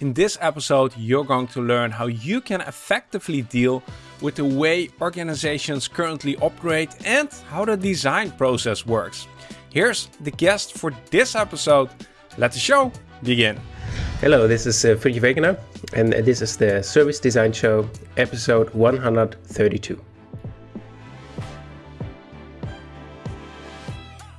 In this episode, you're going to learn how you can effectively deal with the way organizations currently operate and how the design process works. Here's the guest for this episode. Let the show begin. Hello, this is uh, Fridtjof Wegener, and this is the Service Design Show, episode 132.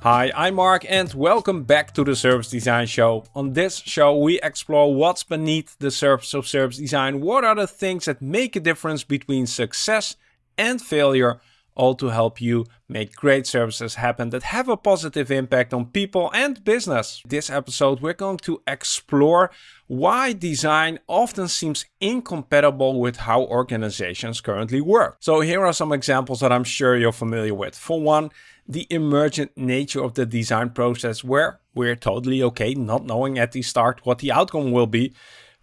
Hi, I'm Marc and welcome back to the Service Design Show. On this show, we explore what's beneath the surface of service design. What are the things that make a difference between success and failure? All to help you make great services happen that have a positive impact on people and business. This episode, we're going to explore why design often seems incompatible with how organizations currently work. So here are some examples that I'm sure you're familiar with. For one, the emergent nature of the design process where we're totally okay not knowing at the start what the outcome will be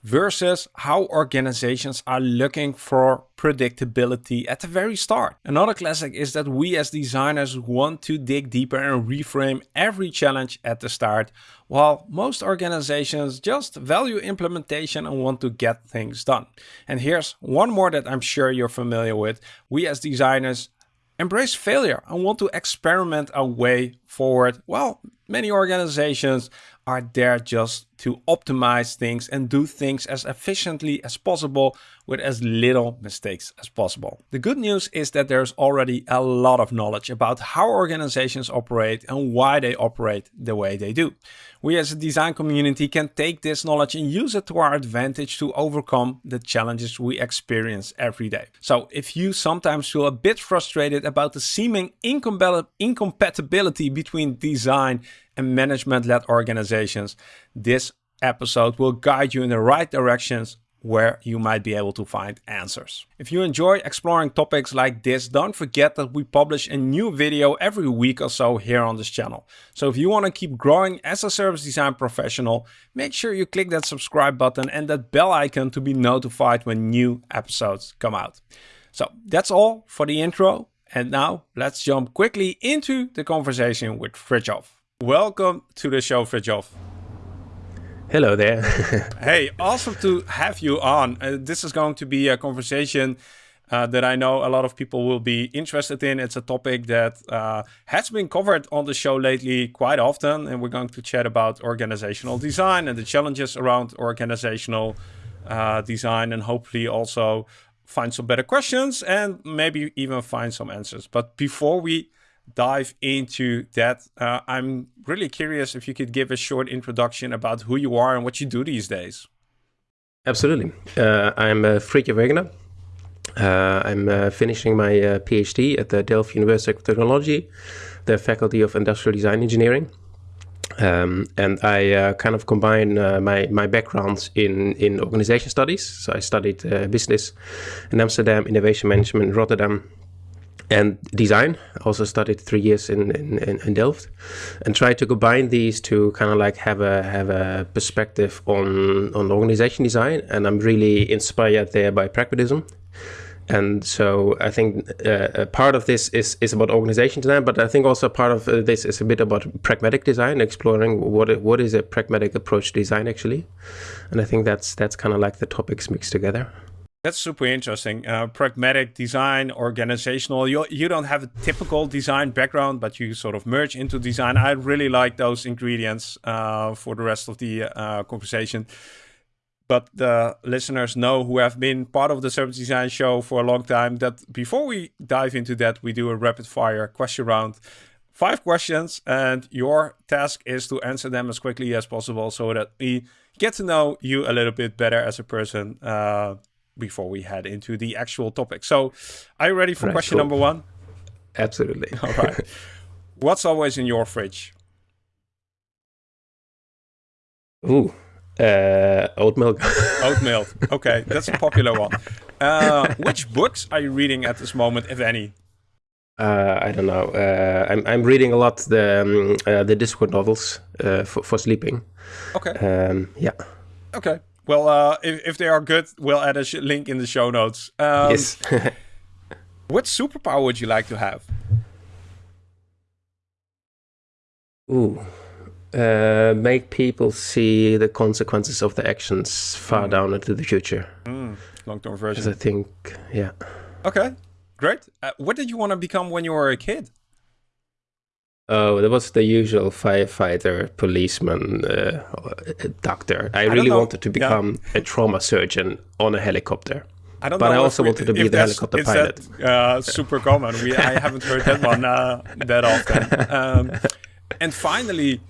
versus how organizations are looking for predictability at the very start. Another classic is that we as designers want to dig deeper and reframe every challenge at the start, while most organizations just value implementation and want to get things done. And here's one more that I'm sure you're familiar with. We as designers embrace failure and want to experiment a way forward. Well, many organizations are there just to optimize things and do things as efficiently as possible with as little mistakes as possible. The good news is that there's already a lot of knowledge about how organizations operate and why they operate the way they do. We as a design community can take this knowledge and use it to our advantage to overcome the challenges we experience every day. So if you sometimes feel a bit frustrated about the seeming incompatibility between design and management-led organizations, this episode will guide you in the right directions where you might be able to find answers. If you enjoy exploring topics like this, don't forget that we publish a new video every week or so here on this channel. So if you want to keep growing as a service design professional, make sure you click that subscribe button and that bell icon to be notified when new episodes come out. So that's all for the intro. And now let's jump quickly into the conversation with Fridtjof. Welcome to the show, Fridtjof. Hello there. hey, awesome to have you on. Uh, this is going to be a conversation uh, that I know a lot of people will be interested in. It's a topic that uh, has been covered on the show lately quite often, and we're going to chat about organizational design and the challenges around organizational uh, design, and hopefully also find some better questions and maybe even find some answers. But before we dive into that. Uh, I'm really curious if you could give a short introduction about who you are and what you do these days. Absolutely. Uh, I'm uh, Fridtjof Wegener. Uh, I'm uh, finishing my uh, PhD at the Delft University of Technology, the Faculty of Industrial Design Engineering. Um, and I uh, kind of combine my my backgrounds in in organization studies. So I studied business in Amsterdam, innovation management in Rotterdam, and design. I also studied three years in, in, in Delft and tried to combine these to kind of like have a have a perspective on on organization design. And I'm really inspired there by pragmatism. And so I think uh, a part of this is, is about organization design, but I think also part of uh, this is a bit about pragmatic design, exploring what what is a pragmatic approach to design actually. And I think that's that's kind of like the topics mixed together. That's super interesting. Uh, pragmatic design, organizational. You you don't have a typical design background, but you sort of merge into design. I really like those ingredients uh, for the rest of the uh, conversation. But the listeners know who have been part of the service design show for a long time that before we dive into that, we do a rapid fire question round. Five questions, and your task is to answer them as quickly as possible so that we get to know you a little bit better as a person uh, before we head into the actual topic. So, are you ready for right, question cool. number one? Absolutely. All right. What's always in your fridge? Ooh, uh, oat milk. oat milk. Okay, that's a popular one. Uh, which books are you reading at this moment, if any? Uh, I don't know. Uh, I'm I'm reading a lot the um, uh, the Discworld novels uh, for for sleeping. Okay. Um, yeah. Okay. Well, uh, if, if they are good, we'll add a link in the show notes. Um, yes. what superpower would you like to have? Ooh. uh, make people see the consequences of the actions far mm. down into the future. Mm. Long-term version. I think, yeah. Okay, great. Uh, what did you want to become when you were a kid? Oh, that was the usual firefighter, policeman, uh, doctor. I, I really wanted to become yeah. a trauma surgeon on a helicopter. I don't but know. I also wanted to be the helicopter pilot. That, uh, super common. We, I haven't heard that one uh, that often. Um, and finally,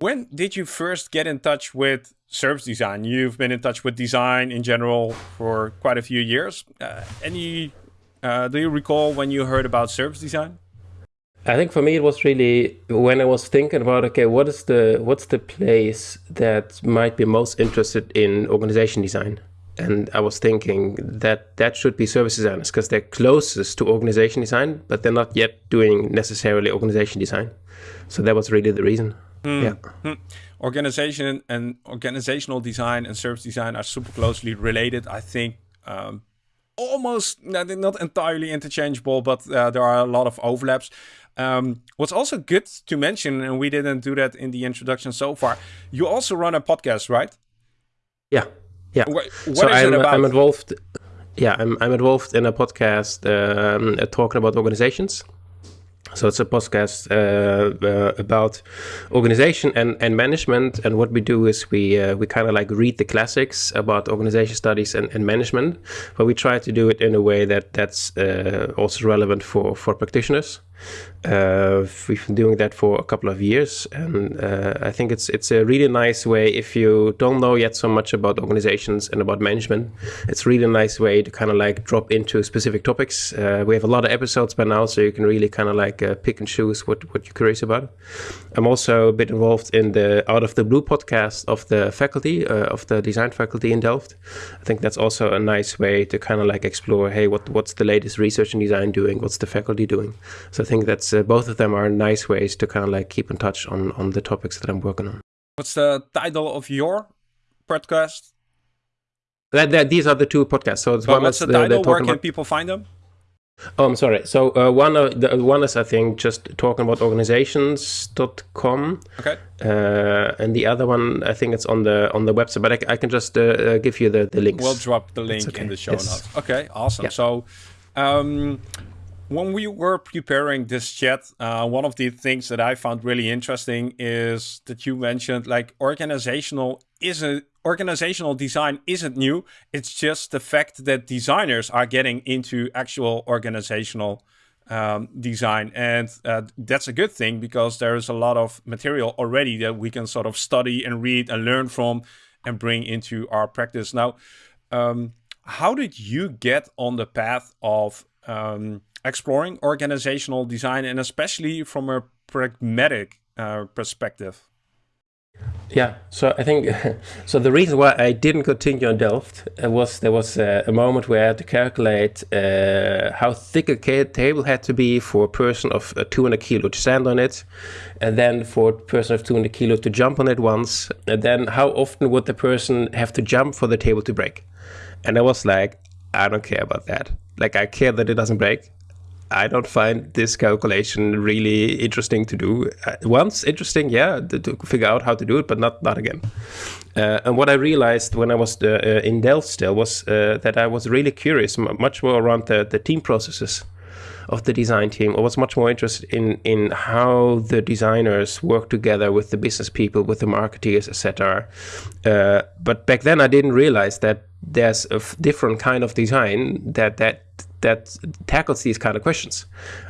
when did you first get in touch with service design? You've been in touch with design in general for quite a few years. Uh, any? Uh, do you recall when you heard about service design? I think for me it was really when I was thinking about okay, what is the what's the place that might be most interested in organization design? And I was thinking that that should be service designers because they're closest to organization design, but they're not yet doing necessarily organization design. So that was really the reason. Mm. Yeah. Mm. Organization and organizational design and service design are super closely related. I think um, almost not entirely interchangeable, but uh, there are a lot of overlaps. Um, what's also good to mention, and we didn't do that in the introduction so far, you also run a podcast, right? Yeah, yeah. What, what so I'm, I'm, involved. Yeah, I'm, I'm involved in a podcast um, uh, talking about organizations. So it's a podcast uh, uh, about organization and, and management. And what we do is we uh, we kind of like read the classics about organization studies and, and management, but we try to do it in a way that that's uh, also relevant for for practitioners. Uh, we've been doing that for a couple of years, and uh, I think it's it's a really nice way if you don't know yet so much about organizations and about management. It's really nice way to kind of like drop into specific topics. Uh, we have a lot of episodes by now, so you can really kind of like uh, pick and choose what what you're curious about. I'm also a bit involved in the Out of the Blue podcast of the faculty uh, of the design faculty in Delft. I think that's also a nice way to kind of like explore, hey, what what's the latest research and design doing? What's the faculty doing? So think that's uh, both of them are nice ways to kind of like keep in touch on on the topics that I'm working on. What's the title of your podcast? That, that these are the two podcasts. So it's one what's the, the title? Where can about... people find them? Oh, I'm sorry. So uh, one of the one is I think just talking about organizations.com. Okay. Uh, and the other one I think it's on the on the website, but I, I can just uh, uh give you the the links. We'll drop the link okay. in the show yes. notes. Okay, awesome. Yeah. So. Um, when we were preparing this chat, uh, one of the things that I found really interesting is that you mentioned like organizational isn't organizational design isn't new. It's just the fact that designers are getting into actual organizational um, design, and uh, that's a good thing because there is a lot of material already that we can sort of study and read and learn from and bring into our practice. Now, um, how did you get on the path of um, exploring organizational design and especially from a pragmatic uh, perspective? Yeah, so I think so. The reason why I didn't continue on Delft uh, was there was a, a, moment where I had to calculate uh, how thick a table had to be for a person of uh, 200 kilo to stand on it, and then for a person of 200 kilo to jump on it once, and then how often would the person have to jump for the table to break? And I was like, I don't care about that. Like I care that it doesn't break. I don't find this calculation really interesting to do. Uh, once interesting, yeah, to, figure out how to do it, but not not again. Uh, and what I realized when I was uh, uh in Delft still was uh, that I was really curious, much more around the, the team processes of the design team. I was much more interested in in how the designers work together with the business people, with the marketeers, etc. Uh, but back then, I didn't realize that there's a different kind of design that that that tackles these kind of questions.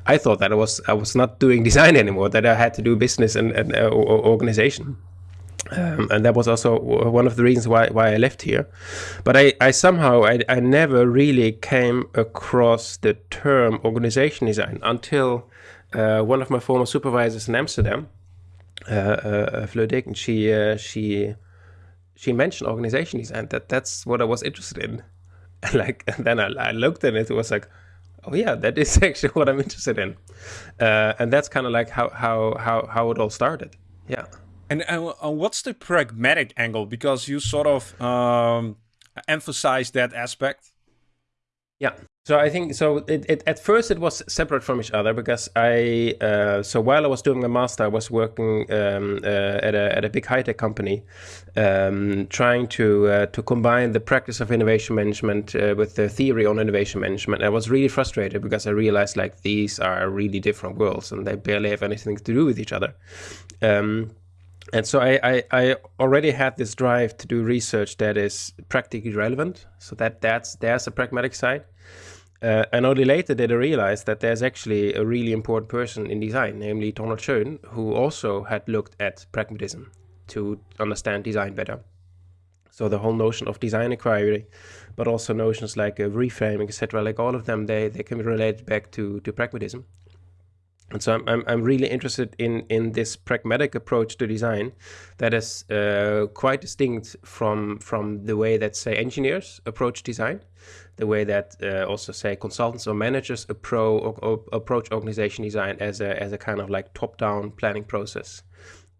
I thought that I was I was not doing design anymore; that I had to do business and, and uh, organization. Um, and that was also one of the reasons why, why I left here. But I, I somehow I, I never really came across the term organization design until uh, one of my former supervisors in Amsterdam, uh, uh, Fleur she uh, she she mentioned organization design. That that's what I was interested in. like and then I, I, looked and it was like oh yeah that is actually what i'm interested in. Uh, and that's kind of like how how how how it all started. Yeah. And uh, what's the pragmatic angle? Because you sort of um, emphasize that aspect? Yeah So I think so. It, it, at first it was separate from each other because I uh, so while I was doing my master, I was working um, uh, at a at a big high tech company, um, trying to uh, to combine the practice of innovation management uh, with the theory on innovation management. I was really frustrated because I realized like these are really different worlds and they barely have anything to do with each other. Um, and so I, I, I, already had this drive to do research that is practically relevant. So that that's there's a pragmatic side. Uh, and only later did I realize that there's actually a really important person in design, namely Donald Schoen, who also had looked at pragmatism to understand design better. So the whole notion of design inquiry, but also notions like uh, reframing, etc., like all of them, they, they can be related back to, to pragmatism. And so I'm, I'm, I'm, really interested in, in this pragmatic approach to design that is uh, quite distinct from, from the way that, say, engineers approach design, the way that uh, also, say, consultants or managers or, approach organization design as a, as a kind of like top-down planning process.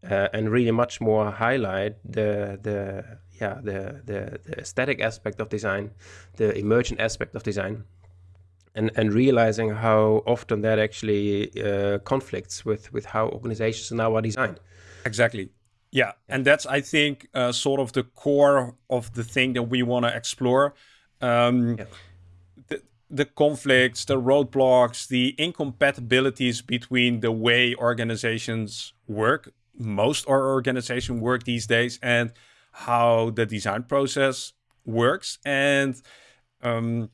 Uh, and really much more highlight the, the, yeah, the, the, the aesthetic aspect of design, the emergent aspect of design, and and realizing how often that actually uh, conflicts with with how organizations now are designed. Exactly. Yeah, and that's I think uh, sort of the core of the thing that we want to explore. Um, yeah. the, the conflicts, the roadblocks, the incompatibilities between the way organizations work, most our organization work these days, and how the design process works. And um,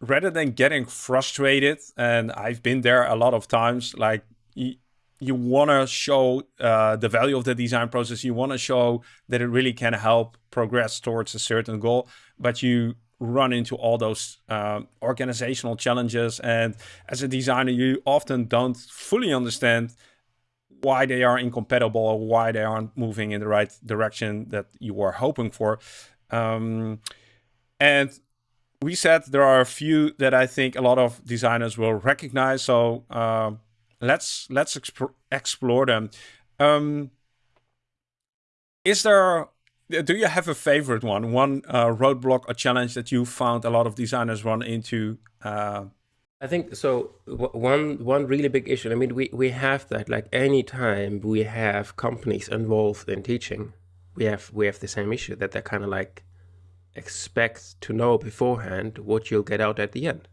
rather than getting frustrated, and I've been there a lot of times, like you, you want to show uh, the value of the design process. You want to show that it really can help progress towards a certain goal, but you run into all those uh, organizational challenges. And as a designer, you often don't fully understand why they are incompatible or why they aren't moving in the right direction that you were hoping for. Um, and we said there are a few that I think a lot of designers will recognize. So uh, let's let's exp explore them. Um, is there? Do you have a favorite one? One uh, roadblock or challenge that you found a lot of designers run into? Uh, I think so. One one really big issue. I mean, we we have that. Like any time we have companies involved in teaching, we have we have the same issue that they're kind of like expect to know beforehand what you'll get out at the end.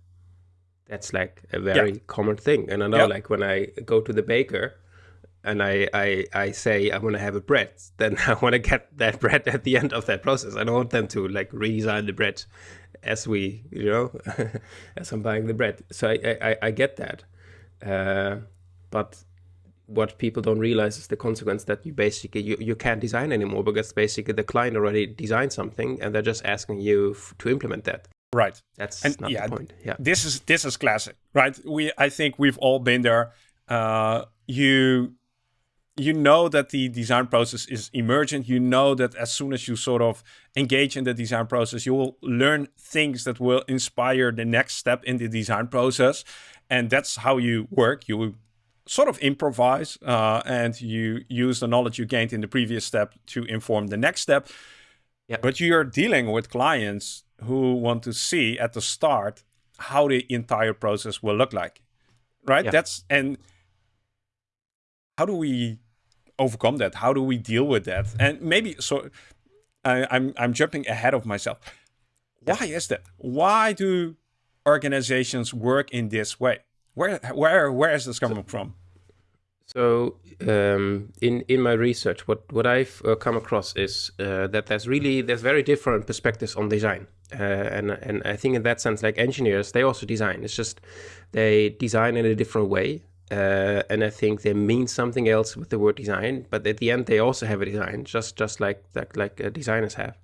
That's like a very yeah. common thing. And I know, like when I go to the baker and I, I, I say I want to have a bread, then I want to get that bread at the end of that process. I don't want them to like redesign the bread as we, you know, as I'm buying the bread. So I, I, I get that. Uh, but what people don't realize is the consequence that you basically you, you can't design anymore because basically the client already designed something and they're just asking you to implement that. Right. That's and not yeah, the point. Yeah. this is this is classic right? We i think we've all been there. Uh, you you know that the design process is emergent you know that as soon as you sort of engage in the design process you will learn things that will inspire the next step in the design process and that's how you work you sort of improvise uh, and you use the knowledge you gained in the previous step to inform the next step. Yeah. But you're dealing with clients who want to see at the start how the entire process will look like, right? Yeah. That's and how do we overcome that? How do we deal with that? And maybe so. I, I'm I'm jumping ahead of myself. Why is that? Why do organizations work in this way? Where where where is this coming from? So um, in in my research, what what I've uh, come across is uh, that there's really there's very different perspectives on design, uh, and and I think in that sense, like engineers, they also design. It's just they design in a different way, uh, and I think they mean something else with the word design. But at the end, they also have a design, just just like like, like uh, designers have.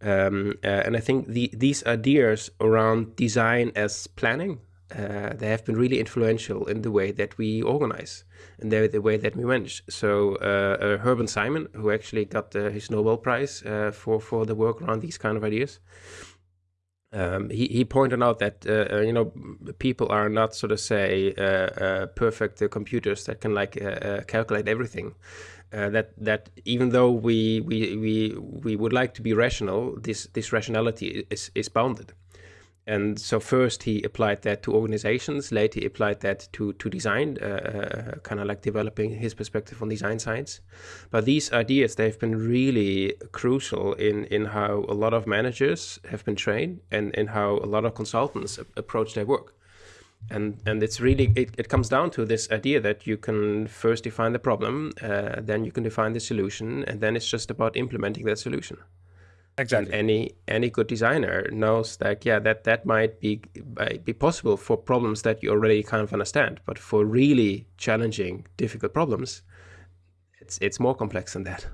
Um, uh, and I think the, these ideas around design as planning uh, they have been really influential in the way that we organize and the, the way that we manage. So uh, uh, Simon, who actually got uh, his Nobel Prize for for the work around these kind of ideas, um, he he pointed out that uh, uh you know people are not sort of say uh, uh, perfect computers that can like calculate everything. that that even though we we we we would like to be rational, this this rationality is is bounded. And so first he applied that to organizations, later he applied that to, to design, uh, uh, kind of like developing his perspective on design science. But these ideas, they've been really crucial in, in how a lot of managers have been trained and in how a lot of consultants approach their work. And, and it's really, it, it comes down to this idea that you can first define the problem, uh, then you can define the solution, and then it's just about implementing that solution. Exactly. And any any good designer knows that yeah that that might be be possible for problems that you already kind of understand, but for really challenging, difficult problems, it's it's more complex than that.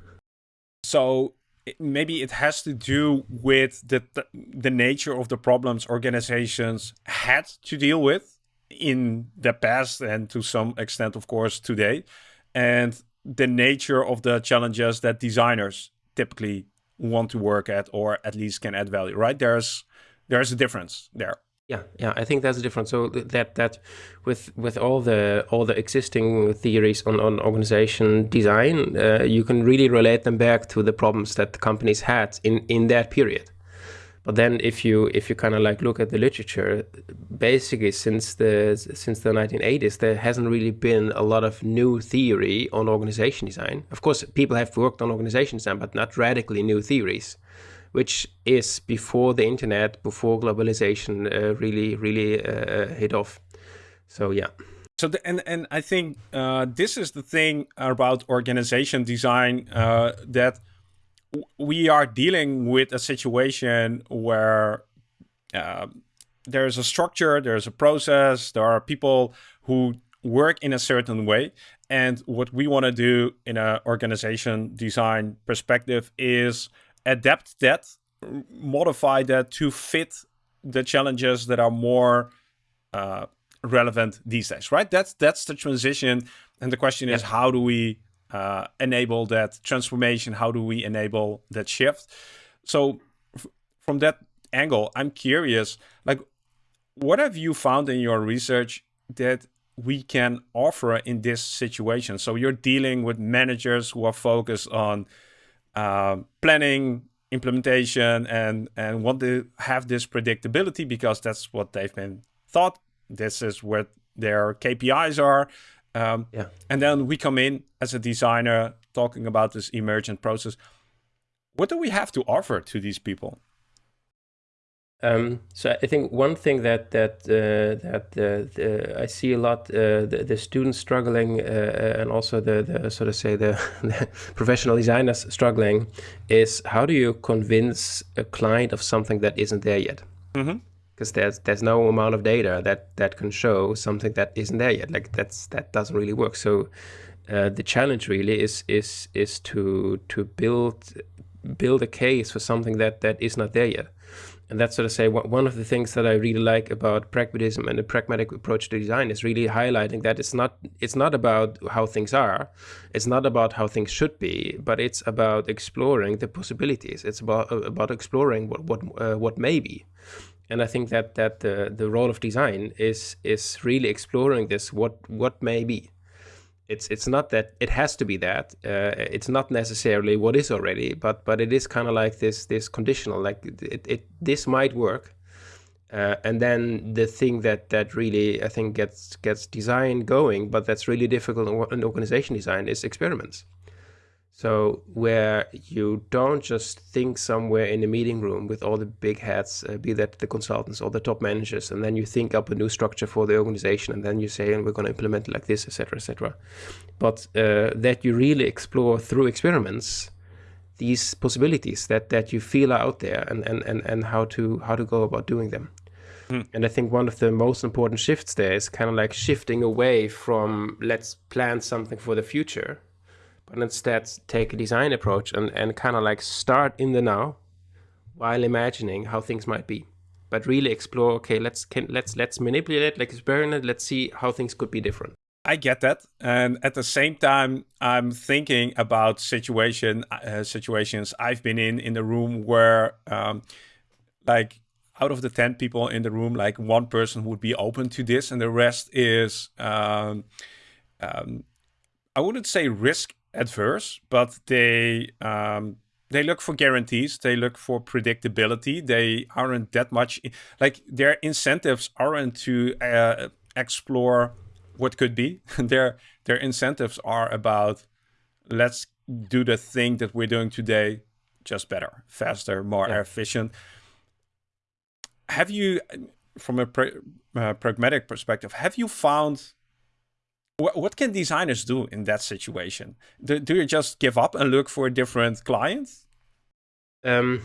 So maybe it has to do with the the nature of the problems organizations had to deal with in the past and to some extent, of course, today, and the nature of the challenges that designers typically want to work at or at least can add value, right? There's there's a difference there. Yeah, yeah, I think that's a difference. So that that with with all the all the existing theories on on organization design, uh, you can really relate them back to the problems that the companies had in in that period. But then if you if you kind of like look at the literature, basically since the since the 1980s, there hasn't really been a lot of new theory on organization design. Of course, people have worked on organization design, but not radically new theories, which is before the internet, before globalization uh, really really uh, hit off. So yeah. So the, and and I think uh, this is the thing about organization design uh, that we are dealing with a situation where uh, there's a structure, there's a process, there are people who work in a certain way. And what we want to do in an organization design perspective is adapt that, modify that to fit the challenges that are more uh, relevant these days, right? That's that's the transition. And the question is, how do we uh, enable that transformation? How do we enable that shift? So from that angle, I'm curious, like, what have you found in your research that we can offer in this situation? So you're dealing with managers who are focused on uh, planning, implementation, and and want to have this predictability because that's what they've been thought. This is what their KPIs are. Um, yeah. And then we come in as a designer talking about this emergent process. What do we have to offer to these people? Um, so I think one thing that that uh, that uh, the, I see a lot uh, the, the, students struggling uh, uh, and also the, the sort of say the, the, professional designers struggling is how do you convince a client of something that isn't there yet? Mm -hmm because there's there's no amount of data that that can show something that isn't there yet. Like that's that doesn't really work. So uh, the challenge really is is is to to build build a case for something that that is not there yet. And that's sort of say one of the things that I really like about pragmatism and the pragmatic approach to design is really highlighting that it's not it's not about how things are, it's not about how things should be, but it's about exploring the possibilities. It's about about exploring what what uh, what may be and I think that that the the role of design is is really exploring this what what may be. It's it's not that it has to be that. Uh, it's not necessarily what is already, but but it is kind of like this this conditional. Like it, it this might work, uh, and then the thing that that really I think gets gets design going, but that's really difficult in organization design is experiments. So where you don't just think somewhere in a meeting room with all the big hats, uh, be that the consultants or the top managers, and then you think up a new structure for the organization, and then you say, and we're going to implement it like this, etc., etc. But uh, that you really explore through experiments these possibilities that that you feel are out there, and and and and how to how to go about doing them. Mm. And I think one of the most important shifts there is kind of like shifting away from let's plan something for the future but instead take a design approach and, and kind of like start in the now while imagining how things might be. But really explore okay let's can, let's let's manipulate let's experiment let's see how things could be different. I get that, and at the same time, I'm thinking about situation uh, situations I've been in in the room where, um, like, out of the ten people in the room, like one person would be open to this, and the rest is, um, um, I wouldn't say risk adverse, but they um, they look for guarantees. They look for predictability. They aren't that much like their incentives aren't to uh, explore what could be. Their their incentives are about let's do the thing that we're doing today just better faster more yeah. efficient. Have you from a pra uh, pragmatic perspective have you found what, can designers do in that situation? Do, do you just give up and look for a different client? Um,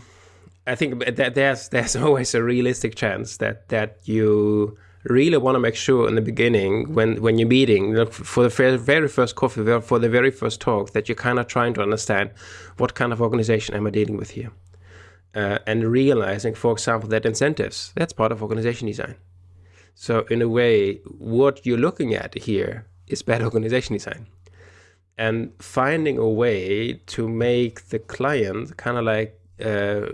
I think that there's there's always a realistic chance that that you really want to make sure in the beginning when when you're meeting for the very first coffee for the very first talk that you're kind of trying to understand what kind of organization am I dealing with here uh, and realizing for example that incentives that's part of organization design so in a way what you're looking at here is bad organization design. And finding a way to make the client kind of like uh,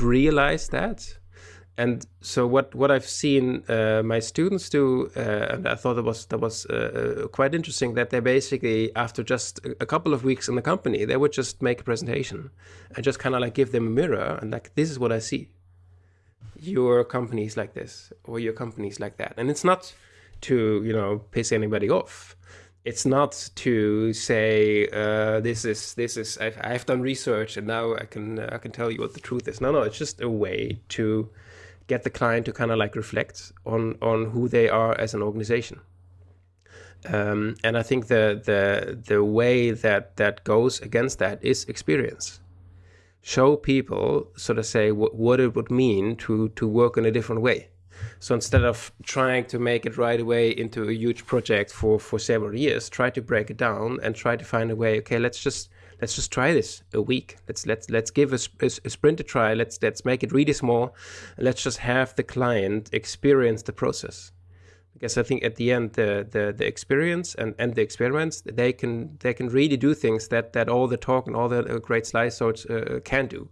realize that. And so what, what I've seen uh, my students do, uh, and I thought that was that was uh, uh, quite interesting, that they basically after just a couple of weeks in the company, they would just make a presentation and just kind of like give them a mirror and like this is what I see. Your company is like this, or your company is like that, and it's not to you know piss anybody off it's not to say uh, this is this is I've, I've, done research and now I can uh, I can tell you what the truth is. No, no, it's just a way to get the client to kind of like reflect on on who they are as an organization. Um, and I think the the the way that that goes against that is experience. Show people sort of say what it would mean to to work in a different way so instead of trying to make it right away into a huge project for, for several years, try to break it down and try to find a way. Okay, let's just let's just try this a week. Let's let's let's give a, a, a sprint a try. Let's let's make it really small. let's just have the client experience the process because I think at the end the the, the experience and, and the experiments they can they can really do things that that all the talk and all the great slides uh, can do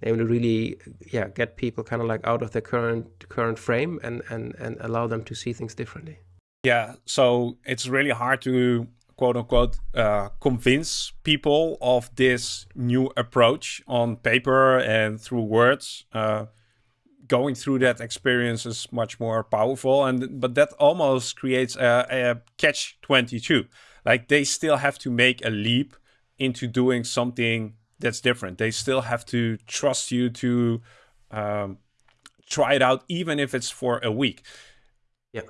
they will really yeah get people kind of like out of their current current frame and and and allow them to see things differently. Yeah so it's really hard to quote unquote uh, convince people of this new approach on paper and through words. Uh, going through that experience is much more powerful and but that almost creates a, a catch 22 like they still have to make a leap into doing something that's different. They still have to trust you to um, try it out, even if it's for a week. Yeah.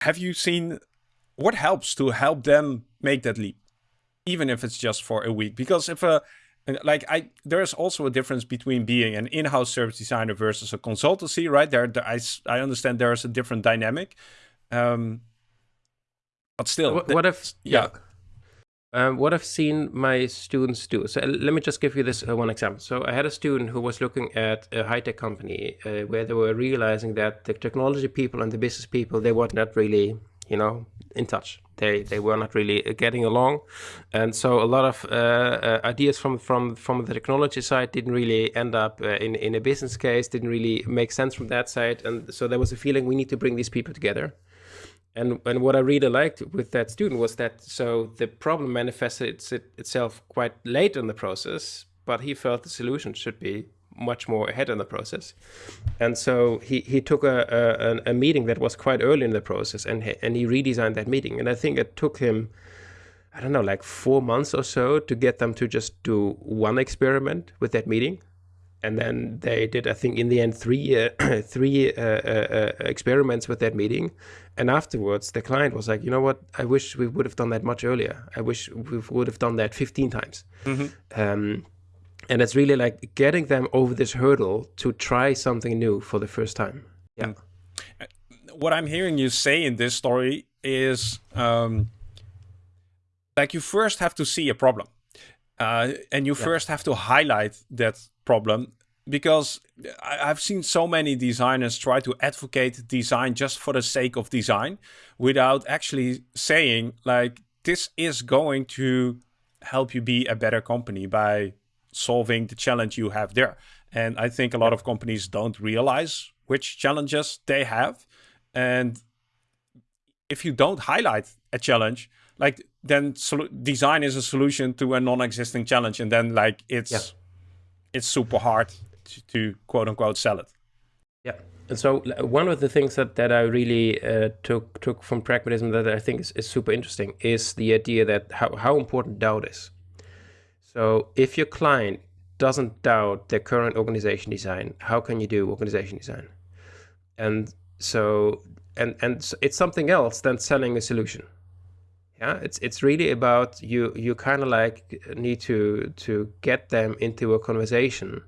Have you seen what helps to help them make that leap, even if it's just for a week? Because if a like I, there's also a difference between being an in-house service designer versus a consultancy, right? There, there I, I understand there is a different dynamic, um, but still, what, what if yeah. yeah um, what I've seen my students do. So uh, let me just give you this uh, one example. So I had a student who was looking at a high-tech company uh, where they were realizing that the technology people and the business people, they were not really, you know, in touch. They they were not really uh, getting along, and so a lot of uh, uh, ideas from from from the technology side didn't really end up in in a business case. Didn't really make sense from that side, and so there was a feeling we need to bring these people together and and what I really liked with that student was that so the problem manifested it, itself quite late in the process, but he felt the solution should be much more ahead in the process, and so he he took a a, a meeting that was quite early in the process, and he, and he redesigned that meeting, and I think it took him. I don't know, like four months or so to get them to just do one experiment with that meeting and then they did, I think, in the end, three uh, three uh, uh, uh, experiments with that meeting. And afterwards, the client was like, you know what? I wish we would have done that much earlier. I wish we would have done that 15 times. Mm-hmm. Um, and it's really like getting them over this hurdle to try something new for the first time. Yeah. Mm. What I'm hearing you say in this story is um, like you first have to see a problem. Uh, and you yeah. first have to highlight that problem because I've seen so many designers try to advocate design just for the sake of design without actually saying like this is going to help you be a better company by solving the challenge you have there. And I think a lot of companies don't realize which challenges they have. And if you don't highlight a challenge, like then design is a solution to a non-existing challenge, and then like it's yeah. It's super hard to, to, quote unquote sell it. Yeah, and so one of the things that that I really uh, took took from pragmatism that I think is, is super interesting is the idea that how how important doubt is. So if your client doesn't doubt their current organization design, how can you do organization design? And so and and it's something else than selling a solution yeah it's it's really about you you kind of like need to to get them into a conversation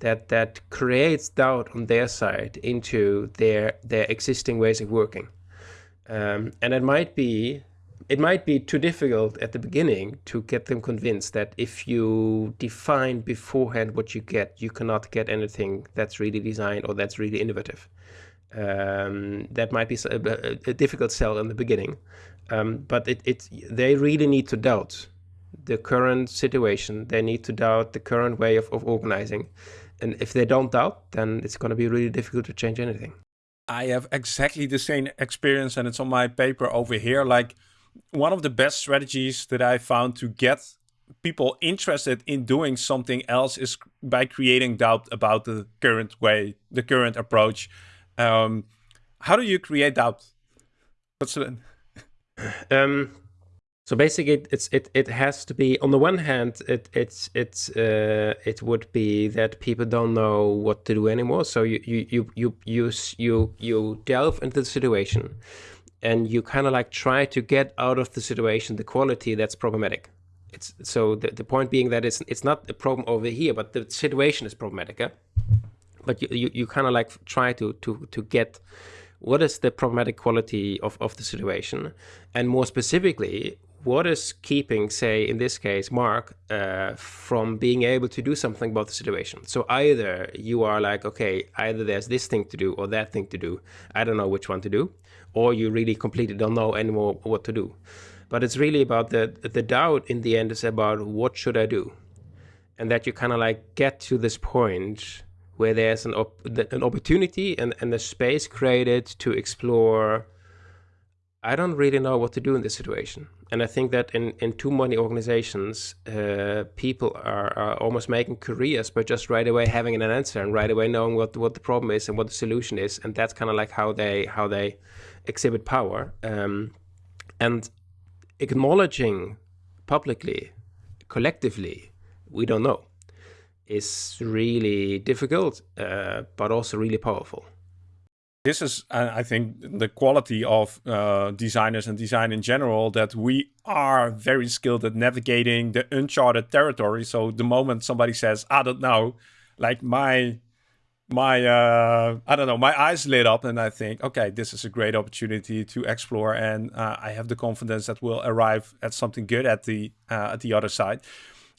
that that creates doubt on their side into their their existing ways of working. Um, and it might be it might be too difficult at the beginning to get them convinced that if you define beforehand what you get you cannot get anything that's really designed or that's really innovative. Um, that might be a, a, difficult sell in the beginning, um, but it, it they really need to doubt the current situation. They need to doubt the current way of, of organizing, and if they don't doubt, then it's going to be really difficult to change anything. I have exactly the same experience, and it's on my paper over here. Like one of the best strategies that I found to get people interested in doing something else is by creating doubt about the current way, the current approach um, how do you create doubt? What's the... um, so basically, it's it it has to be on the one hand, it it's it's uh, it would be that people don't know what to do anymore. So you you you you you you, you delve into the situation, and you kind of like try to get out of the situation the quality that's problematic. It's so the, the point being that it's it's not a problem over here, but the situation is problematic. Eh? but you, you, you kind of like try to, to, to get what is the problematic quality of, of the situation? And more specifically what is keeping say in this case mark uh, from being able to do something about the situation? So either you are like okay either there's this thing to do or that thing to do. I don't know which one to do. Or you really completely don't know anymore what to do. But it's really about the the doubt in the end is about what should i do? And that you kind of like get to this point where there's an, op an opportunity and, and a space created to explore I don't really know what to do in this situation. And I think that in, in too many organizations, uh, people are, are almost making careers by just right away having an answer and right away knowing what, what the problem is and what the solution is. And that's kind of like how they how they exhibit power. Um, and acknowledging publicly, collectively, we don't know is really difficult, uh, but also really powerful. This is, I think, the quality of uh, designers and design in general, that we are very skilled at navigating the uncharted territory. So the moment somebody says, I don't know, like my my uh, I don't know, my eyes lit up, and I think, okay, this is a great opportunity to explore, and uh, I have the confidence that we'll arrive at something good at the uh, at the other side.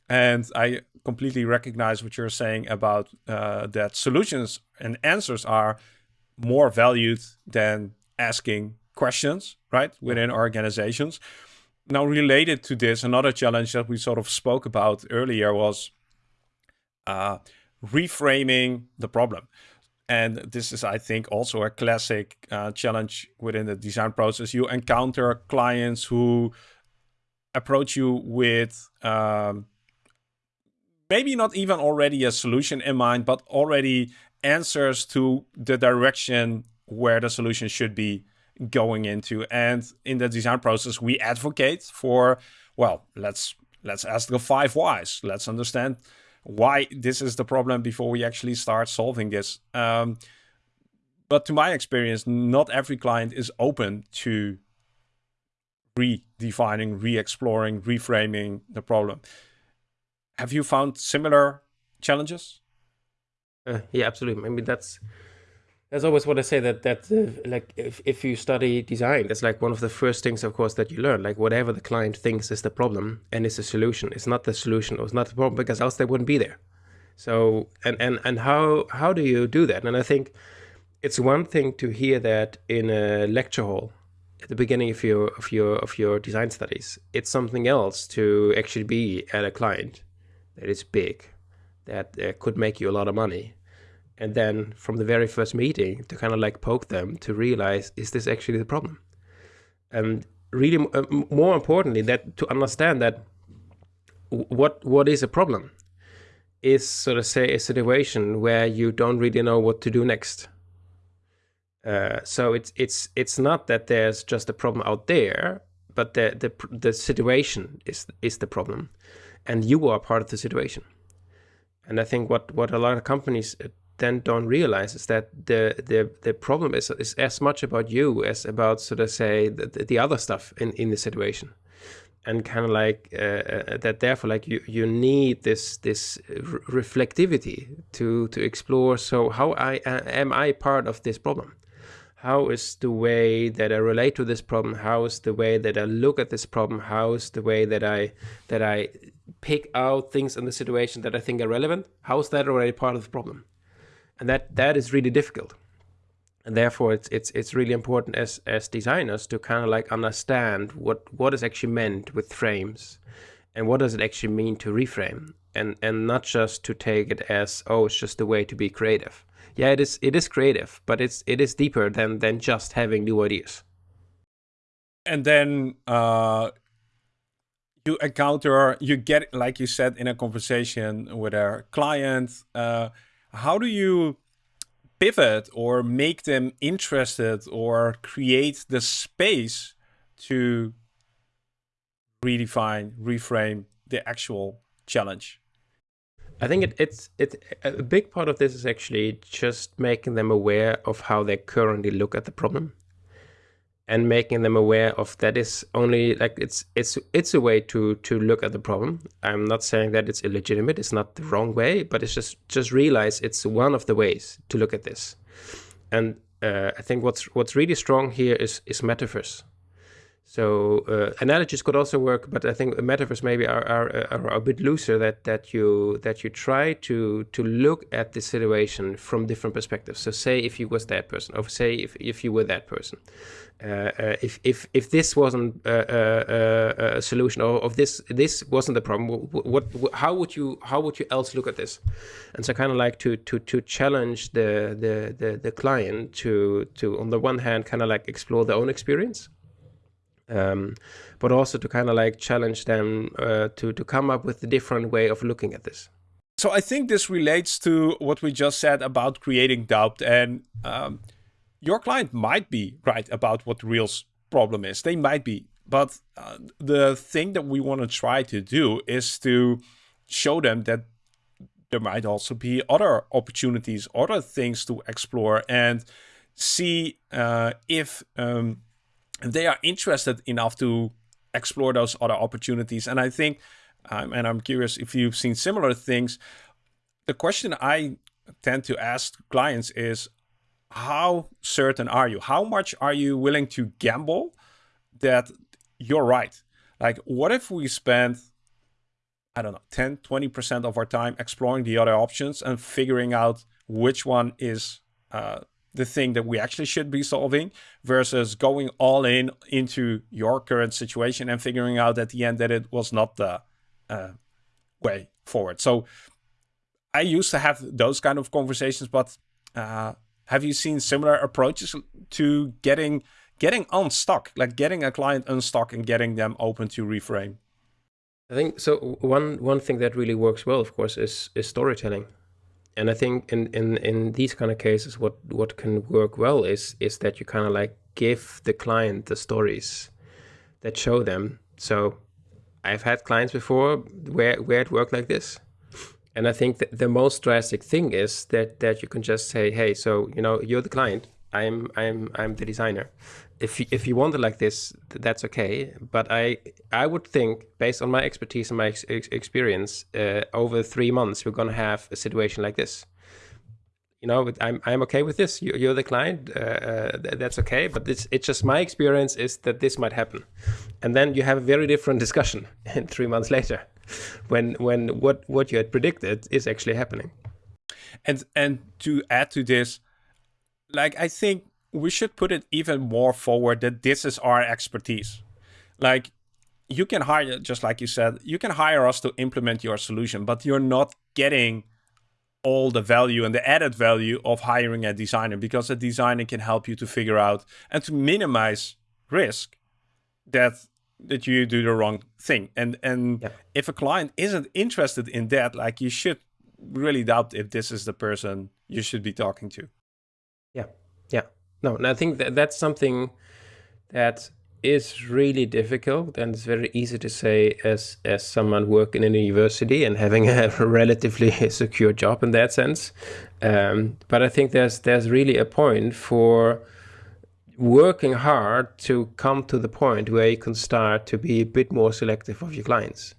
And I completely recognize what you're saying about uh, that solutions and answers are more valued than asking questions, right, within organizations. Now, related to this, another challenge that we sort of spoke about earlier was uh, reframing the problem. And this is, I think, also a classic uh, challenge within the design process. You encounter clients who approach you with um, maybe not even already a solution in mind, but already answers to the direction where the solution should be going into. And in the design process, we advocate for, well, let's let's ask the five whys. Let's understand why this is the problem before we actually start solving this. Um, but to my experience, not every client is open to redefining, re-exploring, reframing the problem. Have you found similar challenges? Uh, yeah, absolutely. I mean, that's that's always what I say that that uh, like if, if you study design, that's like one of the first things, of course, that you learn. Like whatever the client thinks is the problem and is a solution, it's not the solution or it's not the problem because else they wouldn't be there. So and and and how how do you do that? And I think it's one thing to hear that in a lecture hall at the beginning of your of your of your design studies. It's something else to actually be at a client that is big, that uh, could make you a lot of money. And then from the very first meeting to kind of like poke them to realize, is this actually the problem? And really uh, more importantly that to understand that what what is a problem is sort of say a situation where you don't really know what to do next. Uh, so it's it's it's not that there's just a problem out there, but the the the situation is is the problem, and you are part of the situation. And I think what what a lot of companies uh, then don't realize is that the the the problem is is as much about you as about sort of say the, the other stuff in in the situation. And kind of like uh, uh, that therefore like you you need this this reflectivity to to explore so how i uh, am i part of this problem? How is the way that i relate to this problem? How is the way that i look at this problem? How is the way that i that i pick out things in the situation that i think are relevant how is that already part of the problem? And that that is really difficult. And therefore it's it's it's really important as as designers to kind of like understand what what is actually meant with frames and what does it actually mean to reframe and and not just to take it as oh it's just a way to be creative. Yeah it is it is creative but it's it is deeper than than just having new ideas. And then uh you encounter you get like you said in a conversation with a client uh how do you pivot or make them interested or create the space to redefine, reframe the actual challenge? I think it, it's it a big part of this is actually just making them aware of how they currently look at the problem and making them aware of that is only like it's it's it's a way to to look at the problem. I'm not saying that it's illegitimate it's not the wrong way but it's just just realize it's one of the ways to look at this. And uh, i think what's what's really strong here is is metaphors so uh, analogies could also work, but I think metaphors maybe are, are, are, a bit looser. That that you that you try to to look at the situation from different perspectives. So say if you was that person, or say if, if you were that person, uh, uh, if if if this wasn't uh, uh, uh a solution, or if this this wasn't the problem, what, what how would you how would you else look at this? And so kind of like to to to challenge the the the, the client to to on the one hand kind of like explore their own experience um, but also to kind of like challenge them uh, to to come up with a different way of looking at this. So I think this relates to what we just said about creating doubt, and um, your client might be right about what the real problem is. They might be, but uh, the thing that we want to try to do is to show them that there might also be other opportunities, other things to explore, and see uh, if um, they are interested enough to explore those other opportunities. And I think, um, and I'm curious if you've seen similar things, the question I tend to ask clients is, how certain are you? How much are you willing to gamble that you're right? Like, what if we spend, I don't know, 10, 20% of our time exploring the other options and figuring out which one is uh, the thing that we actually should be solving versus going all in into your current situation and figuring out at the end that it was not the uh, way forward. So I used to have those kind of conversations, but uh, have you seen similar approaches to getting getting unstuck, like getting a client unstuck and getting them open to reframe? I think so. One one thing that really works well, of course, is is storytelling and I think in, in, in these kind of cases, what, what can work well is is that you kind of like give the client the stories that show them. So I've had clients before where where it worked like this. And I think that the most drastic thing is that that you can just say, hey, so you know, you're the client, I'm I'm I'm the designer, if you, if you want it like this, that's okay. But I I would think, based on my expertise and my ex experience, uh, over three months we're gonna have a situation like this. You know, I'm I'm okay with this. You, are the client. Uh, uh, that's okay. But it's it's just my experience is that this might happen, and then you have a very different discussion. Three months later, when when what what you had predicted is actually happening. And and to add to this, like I think we should put it even more forward that this is our expertise. Like you can hire, just like you said, you can hire us to implement your solution, but you're not getting all the value and the added value of hiring a designer because a designer can help you to figure out and to minimize risk that that you do the wrong thing. And and yeah. if a client isn't interested in that, like you should really doubt if this is the person you should be talking to. Yeah, yeah. No, and I think that that's something that is really difficult and it's very easy to say as as someone working in a university and having a relatively secure job in that sense. Um, but i think there's there's really a point for working hard to come to the point where you can start to be a bit more selective of your clients.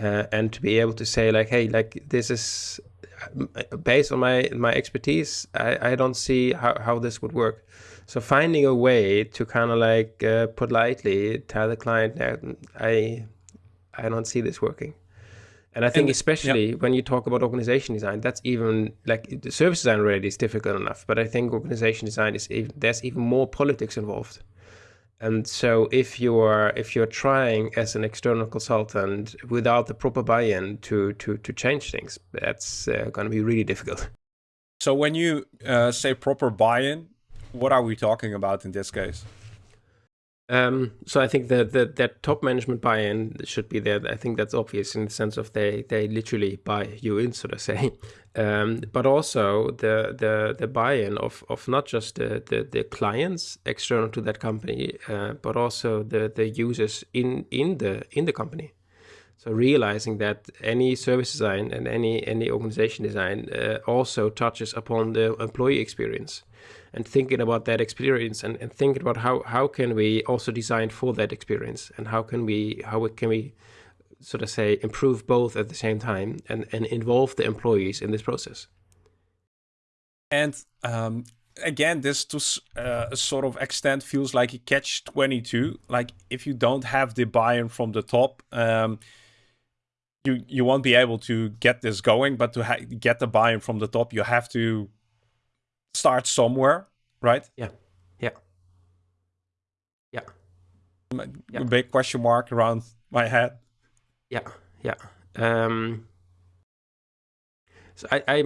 Uh, and to be able to say like hey like this is based on my my expertise i i don't see how, how this would work so finding a way to kind of like uh, politely tell the client that I I don't see this working. And I think and, especially yeah. when you talk about organization design, that's even like the service design already is difficult enough, but I think organization design is even, there's even more politics involved. And so if you're if you're trying as an external consultant without the proper buy-in to to to change things, that's uh, going to be really difficult. So when you uh, say proper buy-in, what are we talking about in this case? Um, so I think that the, that top management buy-in should be there. I think that's obvious in the sense of they they literally buy you in, so to say. Um, but also the the the buy-in of of not just the, the, the clients external to that company, uh, but also the the users in in the in the company. So realizing that any service design and any any organization design uh, also touches upon the employee experience and thinking about that experience and, and thinking about how, how can we also design for that experience and how can we how can we sort of say improve both at the same time and, and involve the employees in this process. And um, again, this to uh, a sort of extent feels like a catch 22. Like if you don't have the buy-in from the top, um, you you won't be able to get this going. But to get the buy-in from the top, you have to start somewhere, right? Yeah. Yeah. Yeah. A big question mark around my head. Yeah. Yeah. Um, so I, I,